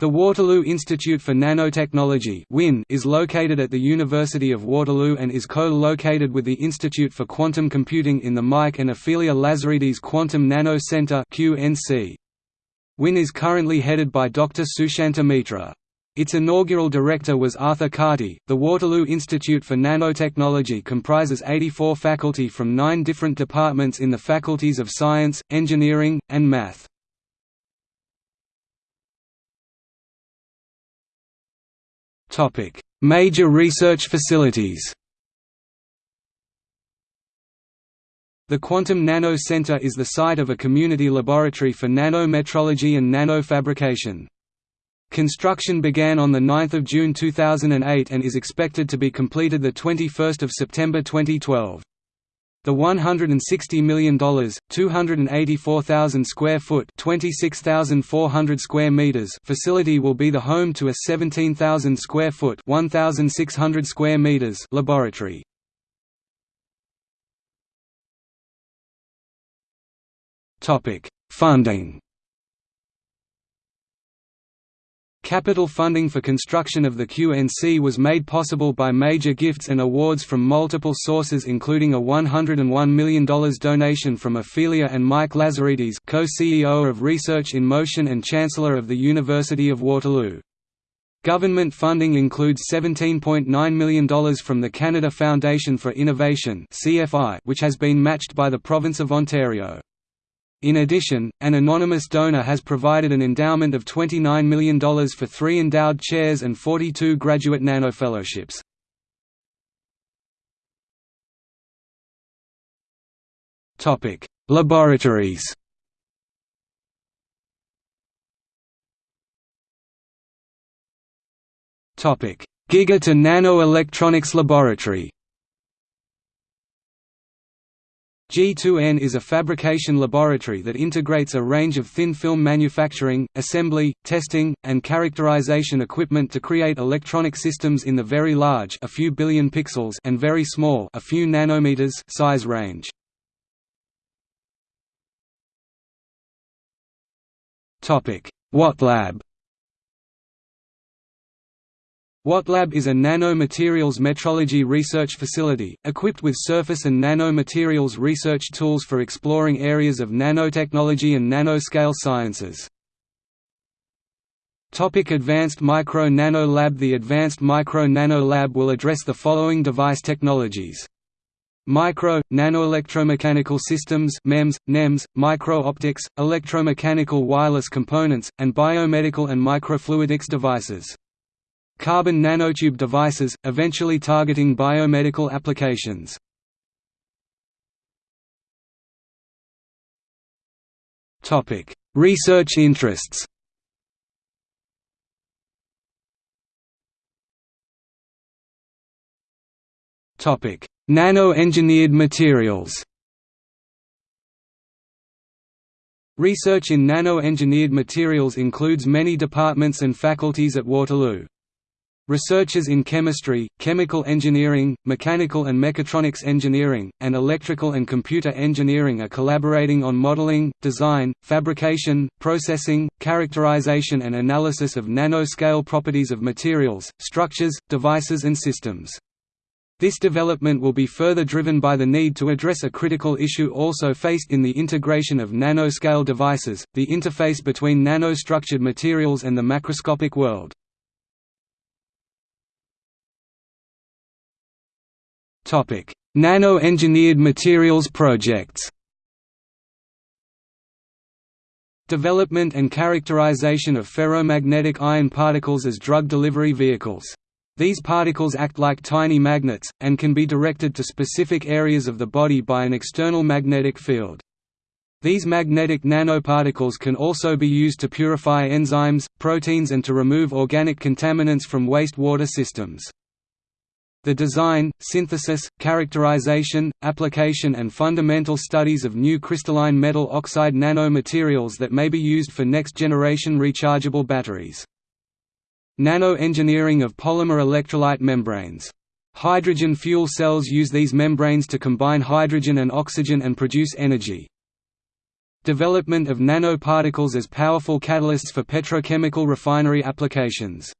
The Waterloo Institute for Nanotechnology is located at the University of Waterloo and is co-located with the Institute for Quantum Computing in the Mike and Ophelia Lazaridis Quantum Nano Center WIN is currently headed by Dr. Sushanta Mitra. Its inaugural director was Arthur Carty. The Waterloo Institute for Nanotechnology comprises 84 faculty from nine different departments in the faculties of Science, Engineering, and Math. Topic: Major research facilities. The Quantum Nano Center is the site of a community laboratory for nanometrology and nanofabrication. Construction began on 9 June 2008 and is expected to be completed 21 September 2012. The $160 million, 284,000 square foot (26,400 square meters) facility will be the home to a 17,000 square foot (1,600 square meters) laboratory. Topic: Funding. Capital funding for construction of the QNC was made possible by major gifts and awards from multiple sources including a $101 million donation from Ophelia and Mike Lazaridis co-CEO of Research in Motion and Chancellor of the University of Waterloo. Government funding includes $17.9 million from the Canada Foundation for Innovation which has been matched by the province of Ontario. In addition, an anonymous donor has provided an endowment of $29 million for three endowed chairs and 42 graduate nanofellowships. Laboratories Giga to Nano Electronics Laboratory G2N is a fabrication laboratory that integrates a range of thin film manufacturing, assembly, testing, and characterization equipment to create electronic systems in the very large a few billion pixels and very small a few nanometers size range. WATLab WATLab is a nanomaterials metrology research facility, equipped with surface and nanomaterials research tools for exploring areas of nanotechnology and nanoscale sciences. Topic Advanced Micro Nano Lab The Advanced Micro Nano Lab will address the following device technologies. Micro, nanoelectromechanical systems MEMS, NEMS, micro-optics, electromechanical wireless components, and biomedical and microfluidics devices carbon nanotube devices, eventually targeting biomedical applications. Research interests Nano-engineered materials Research in nano-engineered materials includes many departments and faculties at Waterloo. Researchers in chemistry, chemical engineering, mechanical and mechatronics engineering, and electrical and computer engineering are collaborating on modeling, design, fabrication, processing, characterization and analysis of nanoscale properties of materials, structures, devices and systems. This development will be further driven by the need to address a critical issue also faced in the integration of nanoscale devices, the interface between nanostructured materials and the macroscopic world. Nano-engineered materials projects Development and characterization of ferromagnetic iron particles as drug delivery vehicles. These particles act like tiny magnets, and can be directed to specific areas of the body by an external magnetic field. These magnetic nanoparticles can also be used to purify enzymes, proteins and to remove organic contaminants from wastewater systems. The design, synthesis, characterization, application and fundamental studies of new crystalline metal oxide nanomaterials that may be used for next-generation rechargeable batteries. Nano-engineering of polymer electrolyte membranes. Hydrogen fuel cells use these membranes to combine hydrogen and oxygen and produce energy. Development of nanoparticles as powerful catalysts for petrochemical refinery applications.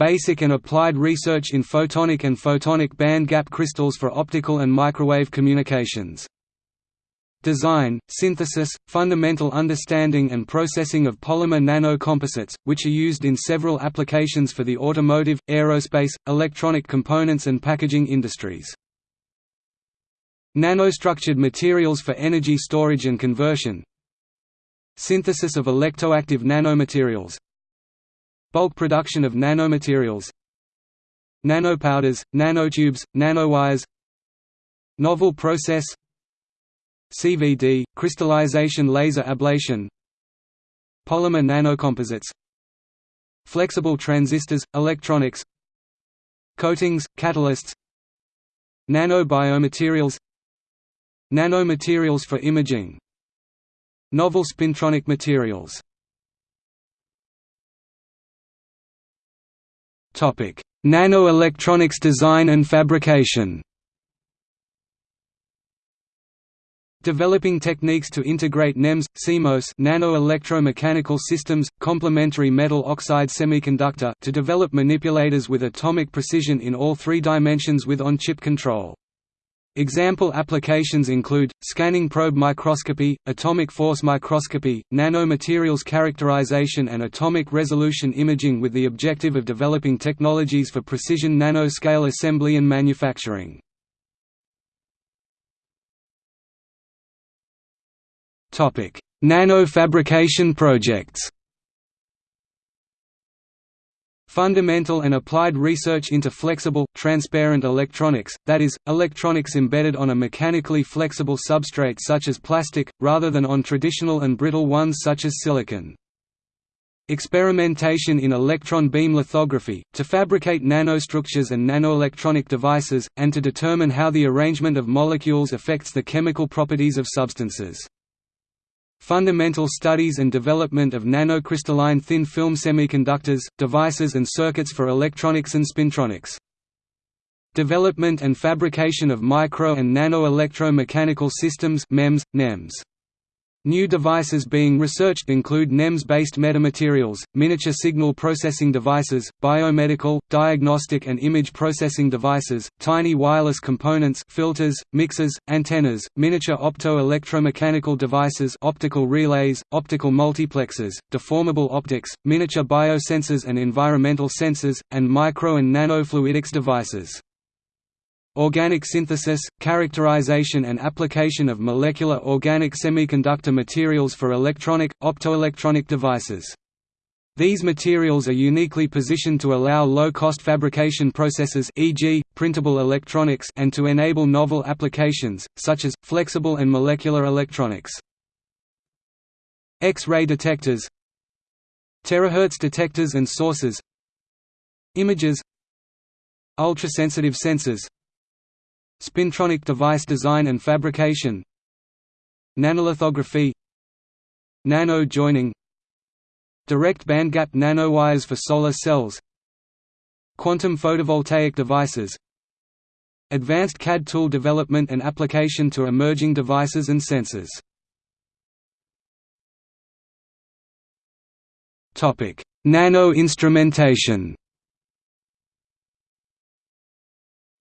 Basic and applied research in photonic and photonic band gap crystals for optical and microwave communications. Design, synthesis, fundamental understanding and processing of polymer nanocomposites, which are used in several applications for the automotive, aerospace, electronic components and packaging industries. Nanostructured materials for energy storage and conversion Synthesis of electroactive nanomaterials Bulk production of nanomaterials Nanopowders, nanotubes, nanowires Novel process CVD, crystallization laser ablation Polymer nanocomposites Flexible transistors, electronics Coatings, catalysts Nanobiomaterials Nanomaterials for imaging Novel spintronic materials Nanoelectronics design and fabrication Developing techniques to integrate NEMS, CMOS nano-electromechanical systems, complementary metal oxide semiconductor to develop manipulators with atomic precision in all three dimensions with on-chip control. Example applications include, scanning probe microscopy, atomic force microscopy, nanomaterials characterization and atomic resolution imaging with the objective of developing technologies for precision nanoscale assembly and manufacturing. Nano-fabrication projects Fundamental and applied research into flexible, transparent electronics, that is, electronics embedded on a mechanically flexible substrate such as plastic, rather than on traditional and brittle ones such as silicon. Experimentation in electron beam lithography, to fabricate nanostructures and nanoelectronic devices, and to determine how the arrangement of molecules affects the chemical properties of substances. Fundamental studies and development of nanocrystalline thin film semiconductors, devices and circuits for electronics and spintronics. Development and fabrication of micro and nano-electromechanical systems MEMS, NEMS. New devices being researched include NEMS-based metamaterials, miniature signal processing devices, biomedical, diagnostic and image processing devices, tiny wireless components filters, mixers, antennas, miniature opto-electromechanical devices optical relays, optical multiplexers, deformable optics, miniature biosensors and environmental sensors, and micro and nanofluidics devices. Organic synthesis, characterization and application of molecular organic semiconductor materials for electronic, optoelectronic devices. These materials are uniquely positioned to allow low-cost fabrication processes e.g., printable electronics and to enable novel applications, such as, flexible and molecular electronics. X-ray detectors Terahertz detectors and sources Images Ultrasensitive sensors Spintronic device design and fabrication Nanolithography Nano joining Direct bandgap nanowires for solar cells Quantum photovoltaic devices Advanced CAD tool development and application to emerging devices and sensors. Nano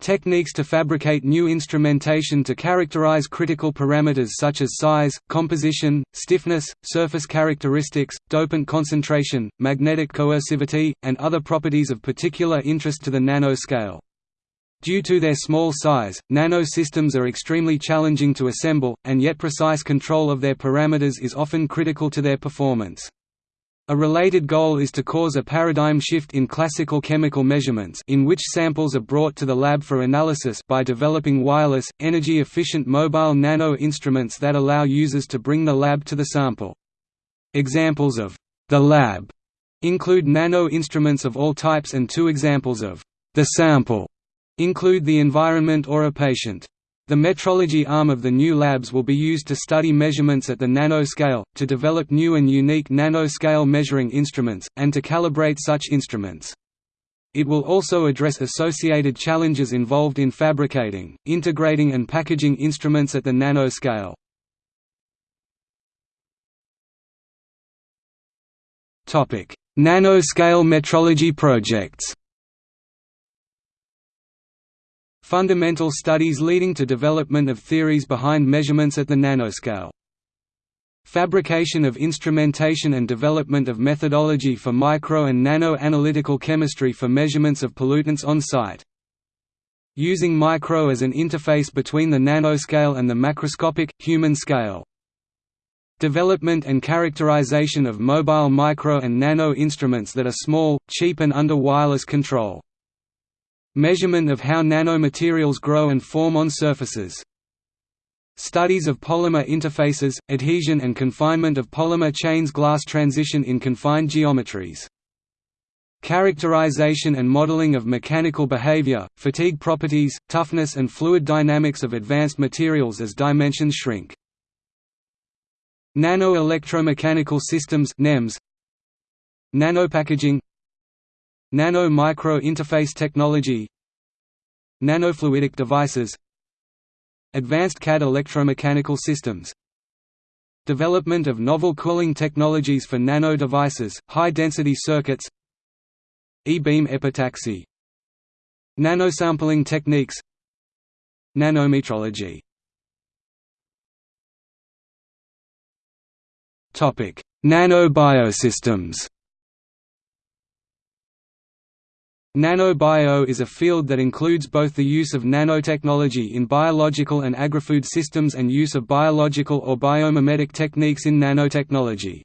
Techniques to fabricate new instrumentation to characterize critical parameters such as size, composition, stiffness, surface characteristics, dopant concentration, magnetic coercivity, and other properties of particular interest to the nanoscale. Due to their small size, nanosystems are extremely challenging to assemble, and yet precise control of their parameters is often critical to their performance. A related goal is to cause a paradigm shift in classical chemical measurements in which samples are brought to the lab for analysis by developing wireless, energy-efficient mobile nano-instruments that allow users to bring the lab to the sample. Examples of the lab include nano-instruments of all types and two examples of the sample include the environment or a patient. The metrology arm of the new labs will be used to study measurements at the nanoscale, to develop new and unique nanoscale measuring instruments, and to calibrate such instruments. It will also address associated challenges involved in fabricating, integrating and packaging instruments at the nanoscale. Nanoscale metrology projects Fundamental studies leading to development of theories behind measurements at the nanoscale. Fabrication of instrumentation and development of methodology for micro and nano-analytical chemistry for measurements of pollutants on site. Using micro as an interface between the nanoscale and the macroscopic, human scale. Development and characterization of mobile micro and nano instruments that are small, cheap and under wireless control. Measurement of how nanomaterials grow and form on surfaces. Studies of polymer interfaces, adhesion and confinement of polymer chains glass transition in confined geometries. Characterization and modeling of mechanical behavior, fatigue properties, toughness and fluid dynamics of advanced materials as dimensions shrink. Nano-electromechanical systems NEMS, Nanopackaging Nano-micro interface technology. Nanofluidic devices. Advanced CAD electromechanical systems. Development of novel cooling technologies for nano devices, high-density circuits. E-beam epitaxy. Nanosampling techniques. Nanometrology. Nanobiosystems Nanobio is a field that includes both the use of nanotechnology in biological and agri-food systems and use of biological or biomimetic techniques in nanotechnology.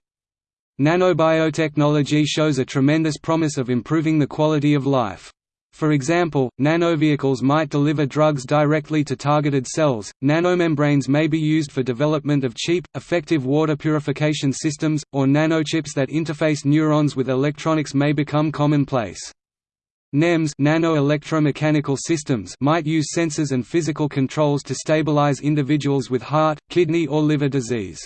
Nanobiotechnology shows a tremendous promise of improving the quality of life. For example, nanovehicles might deliver drugs directly to targeted cells, nanomembranes may be used for development of cheap, effective water purification systems, or nanochips that interface neurons with electronics may become commonplace. NEMS nano-electromechanical systems might use sensors and physical controls to stabilize individuals with heart, kidney or liver disease.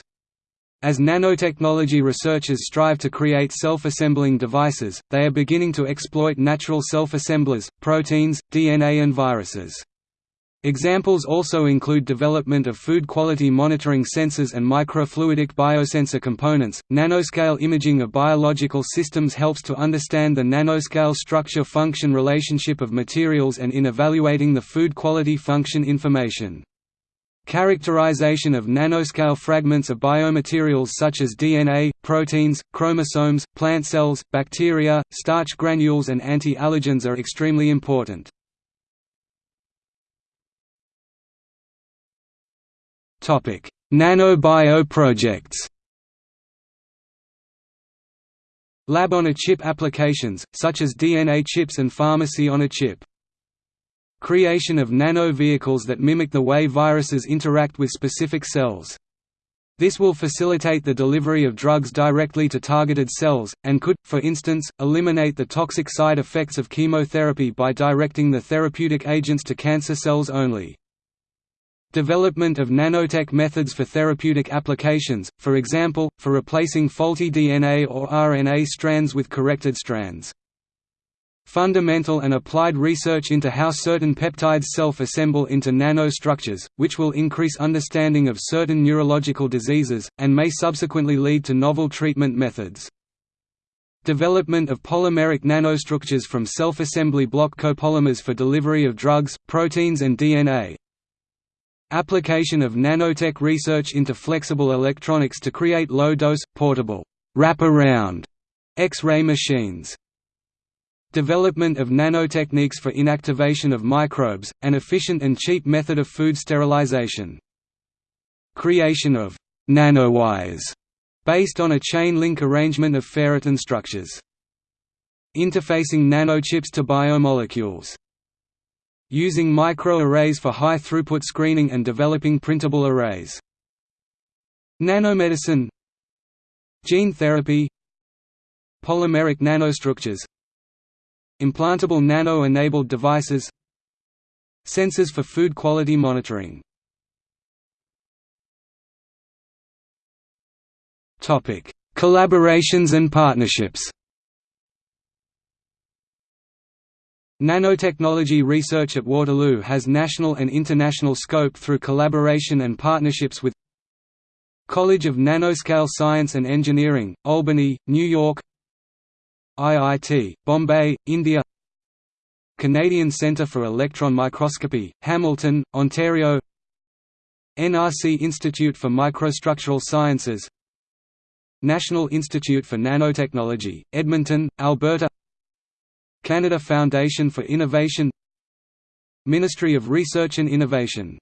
As nanotechnology researchers strive to create self-assembling devices, they are beginning to exploit natural self-assemblers, proteins, DNA and viruses. Examples also include development of food quality monitoring sensors and microfluidic biosensor components. Nanoscale imaging of biological systems helps to understand the nanoscale structure function relationship of materials and in evaluating the food quality function information. Characterization of nanoscale fragments of biomaterials such as DNA, proteins, chromosomes, plant cells, bacteria, starch granules and anti-allergens are extremely important. Nano-bio projects Lab-on-a-chip applications, such as DNA chips and pharmacy-on-a-chip. Creation of nano-vehicles that mimic the way viruses interact with specific cells. This will facilitate the delivery of drugs directly to targeted cells, and could, for instance, eliminate the toxic side effects of chemotherapy by directing the therapeutic agents to cancer cells only. Development of nanotech methods for therapeutic applications, for example, for replacing faulty DNA or RNA strands with corrected strands. Fundamental and applied research into how certain peptides self-assemble into nanostructures, which will increase understanding of certain neurological diseases, and may subsequently lead to novel treatment methods. Development of polymeric nanostructures from self-assembly block copolymers for delivery of drugs, proteins and DNA. Application of nanotech research into flexible electronics to create low-dose, portable, wrap-around X-ray machines. Development of nanotechniques for inactivation of microbes, an efficient and cheap method of food sterilization. Creation of nanowires based on a chain link arrangement of ferritin structures. Interfacing nanochips to biomolecules using microarrays for high-throughput screening and developing printable arrays. Nanomedicine Gene therapy Polymeric nanostructures Implantable nano-enabled devices Sensors for food quality monitoring Collaborations and partnerships Nanotechnology research at Waterloo has national and international scope through collaboration and partnerships with College of Nanoscale Science and Engineering, Albany, New York IIT, Bombay, India Canadian Centre for Electron Microscopy, Hamilton, Ontario NRC Institute for Microstructural Sciences National Institute for Nanotechnology, Edmonton, Alberta Canada Foundation for Innovation Ministry of Research and Innovation